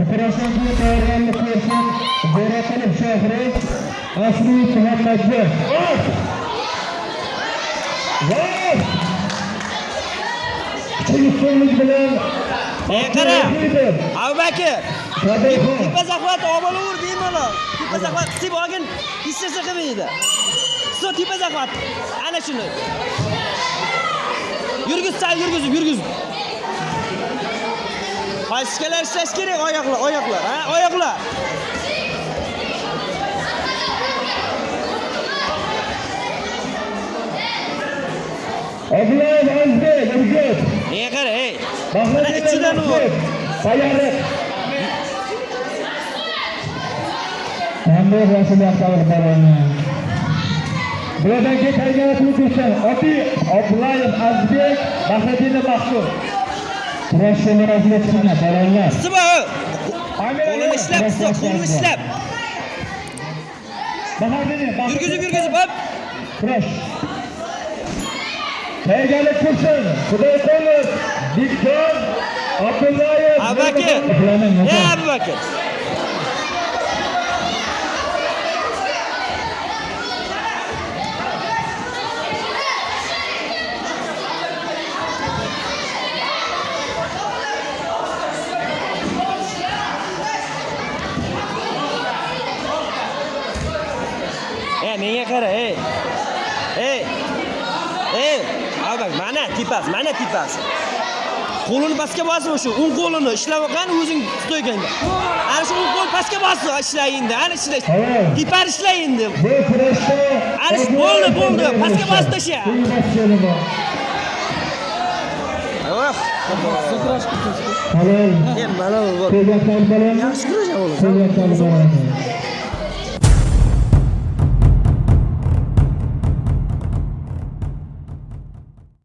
Chaqaloq shahri Asli Muhammadga. Kuchli bilan qara. Qodirxon. Tepa zahvat obolavur bemalol. Tepa zahvat qisib olgin, narsa qilmaydi. So tepa zahvat. Ana shuni. Yurgizib, yurgizib. Pashkalar ishlash kerak oyoqlar, oyoqlar, ha? Oyoqlar. Abdulaziz Azbek, Urgut. Nega qara, ey. Mana ichidan u. Sayariq. Qanday rasul yaxshilik baroni. Bulardan keyin tayyorgarlik. Oti Abdullayev Azbek, Bahriddin Maqsud. Ol. Qo'lini ishlab, qo'lini ishlab. Yurgizib, yurgizib, hop. Kurash. Tayyorgarlik qilsin. Xudoyqulov, Dikjon, Abdullayev. Abubakir. Bilaman, Ey Ey menga qara, ey. Ey. Ey, Abubakir, mana tipas, mana tipas. Qo'lini pastga bosma shu, o'ng qo'lini ishlab olgan o'zing tutayotganda. Ana shu o'ng qo'l pastga bosma, ishlang endi, ana. Tamam. Tipar ishlang endi. Bu kurashda Arish, bo'ldi, bo'ldi. Pastga bosib tasha. Oh, Halol. men mana bu Ko'zaklar bilan yaxshi ko'zaklar bilan